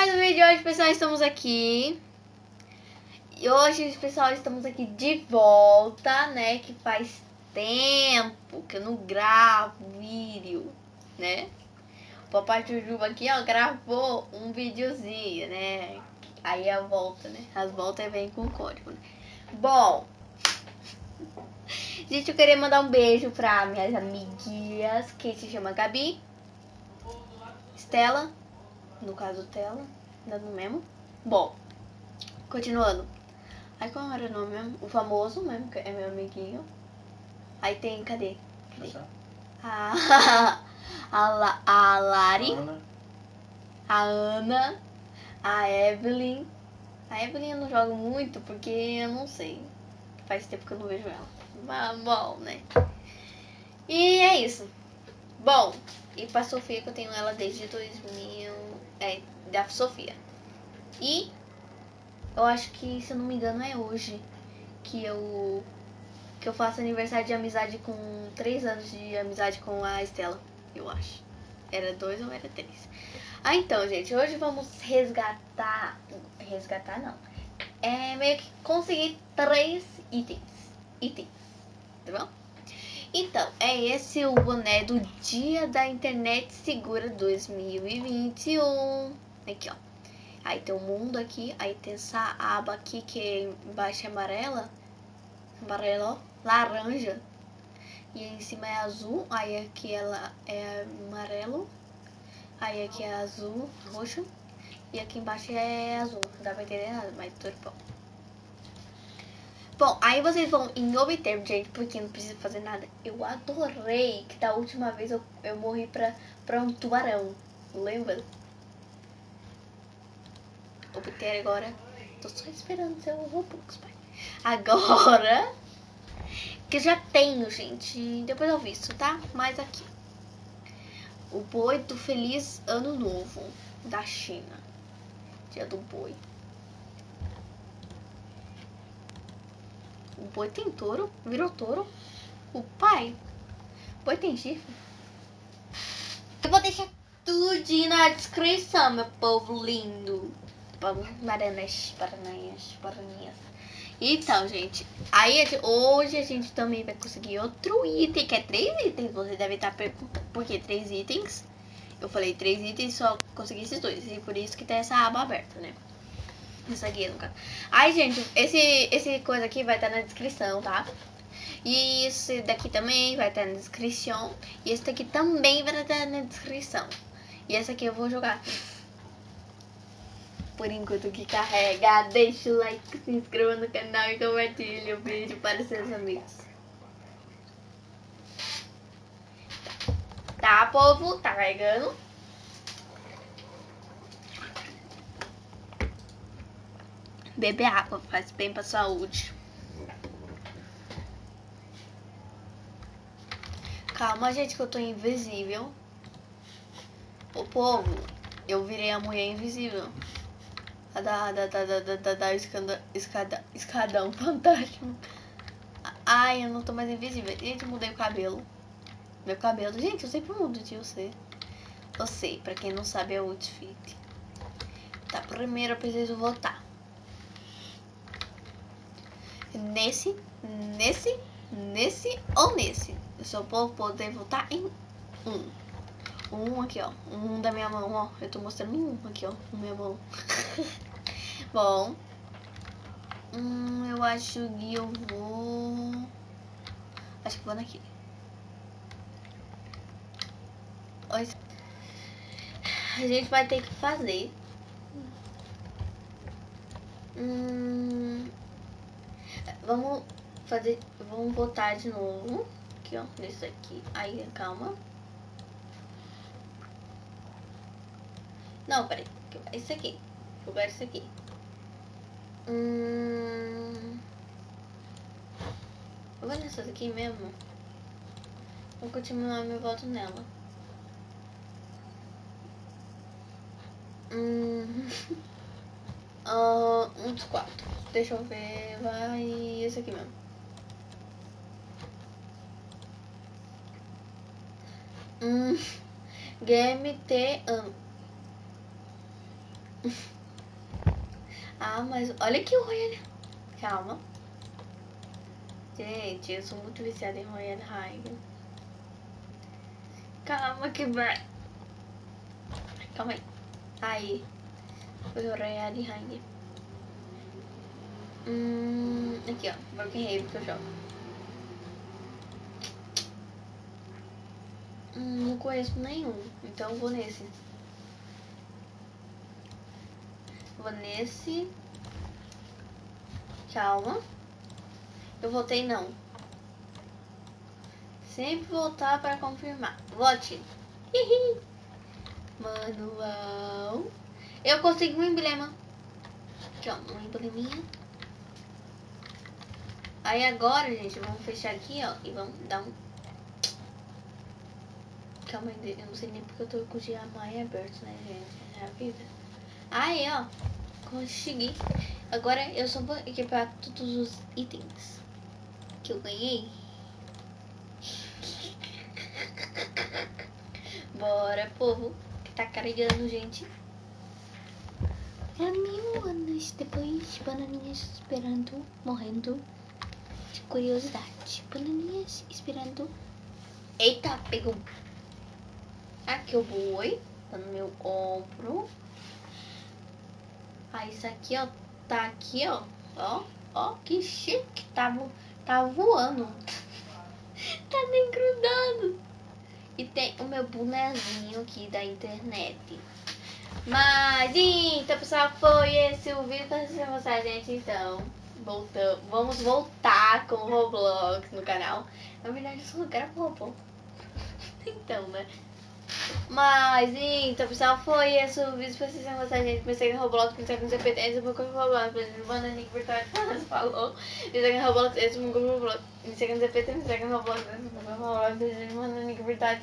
mais um vídeo hoje, pessoal. Estamos aqui. E hoje, pessoal, estamos aqui de volta, né? Que faz tempo que eu não gravo vídeo, né? O papai Jujuba aqui, ó, gravou um videozinho, né? Aí a volta, né? As voltas vêm com código, né? Bom, gente, eu queria mandar um beijo pra minhas amiguinhas, que se chama Gabi, Estela, no caso Tela, dando mesmo. Bom, continuando. Aí qual era o nome mesmo? O famoso mesmo, que é meu amiguinho. Aí tem, cadê? cadê? A, a, La, a Lari, Ana, a Ana, a Evelyn. A Evelyn eu não jogo muito porque eu não sei. Faz tempo que eu não vejo ela. Mas bom, né? E é isso. Bom, e pra Sofia que eu tenho ela desde 2000. É, da Sofia. E eu acho que, se eu não me engano, é hoje que eu que eu faço aniversário de amizade com três anos de amizade com a Estela, eu acho. Era dois ou era três. Ah, então, gente, hoje vamos resgatar. Resgatar não. É meio que conseguir três itens. Itens. Tá bom? Então, é esse o boné do Dia da Internet Segura 2021. Aqui, ó. Aí tem o mundo aqui, aí tem essa aba aqui que embaixo é amarela. Amarelo, laranja. E em cima é azul, aí aqui ela é amarelo. Aí aqui é azul, roxo. E aqui embaixo é azul. Não dá pra entender nada, mas tudo bom. Bom, aí vocês vão em obter, gente, porque não precisa fazer nada. Eu adorei que da última vez eu, eu morri pra, pra um tubarão. Lembra? Obter agora. Tô só esperando seu Robux, pai. Agora. Que já tenho, gente. Depois eu visto, tá? Mas aqui. O boi do feliz ano novo da China. Dia do boi. O boi tem touro, virou touro. O pai, o boi tem chifre. Eu vou deixar tudo na descrição, meu povo lindo. Vamos, Maranas, Paranhas. Então, gente, aí hoje a gente também vai conseguir outro item, que é três itens. Você deve estar perguntando por que três itens. Eu falei três itens só consegui esses dois. E por isso que tem essa aba aberta, né? Isso aqui, no caso. Aí, gente, esse, esse coisa aqui vai estar na descrição, tá? E esse daqui também vai estar na descrição. E esse daqui também vai estar na descrição. E esse aqui eu vou jogar. Por enquanto que carrega, deixa o like, se inscreva no canal e compartilhe o vídeo para seus amigos. Tá, povo? Tá carregando. Beber água faz bem pra saúde. Calma, gente, que eu tô invisível. O povo, eu virei a mulher invisível. A da, da, da, da, da, da, da escada, escada, escadão fantástico. Ai, eu não tô mais invisível. Gente, mudei o cabelo. Meu cabelo. Gente, eu sempre mudo de você. Você, pra quem não sabe, é o outfit. Tá, primeiro eu preciso votar. Nesse, nesse, nesse ou nesse. Eu só vou poder votar em um. Um aqui, ó. Um da minha mão, ó. Eu tô mostrando um aqui, ó. Na minha mão. Bom. Hum, eu acho que eu vou... Acho que vou naquele. A gente vai ter que fazer. Hum, vamos fazer... Vamos botar de novo. Aqui, ó. Nesse aqui. Aí, calma. Não, peraí. Esse aqui. Vou ver esse aqui. Hum... Eu vou nessa daqui mesmo. Vou continuar meu voto nela. Hum... uh, um dos quatro. Deixa eu ver. Vai esse aqui mesmo. Hum... Game T... Um. ah, mas olha que Royal. Calma. Gente, eu sou muito viciada em Royal High. Calma que vai. Calma aí. Aí. Foi o Royal High. Hum, aqui ó, Broken Haven que eu jogo. Hum, não conheço nenhum, então vou nesse. Vou nesse. Calma. Eu votei não. Sempre voltar para confirmar. Vote. Manual. Eu consegui um emblema. Aqui, ó. Um embleminha. Aí agora, gente, vamos fechar aqui, ó. E vamos dar um... Calma aí, eu não sei nem porque eu tô com o Giamai aberto, né, gente? É a vida. Aí, ó. Consegui. Agora eu só vou equipar todos os itens que eu ganhei. Bora, povo, que tá carregando, gente. É mil anos depois, bananinhas esperando, morrendo de curiosidade. Bananinhas esperando. Eita, pegou. Aqui o boi, tá no meu ombro. Ah, isso aqui, ó, tá aqui, ó. Ó, ó, que chique. Tá, tá voando. tá nem grudando. E tem o meu bonezinho aqui da internet. Mas, então, pessoal, foi esse o vídeo pra mostrar, gente. Então, voltamos. Vamos voltar com o Roblox no canal. Na verdade, eu só gravo Roblox. então, né? Mas, então, pessoal, foi esse o vídeo. Se vocês gostar, gente, me segue no Roblox, me segue no CPT, esse é o meu corpo Roblox, exemplo, manda link virtual, falou. Me segue no Roblox, esse é meu corpo Roblox, me segue no CPT, me segue no Roblox, esse é meu corpo Roblox, manda link virtual.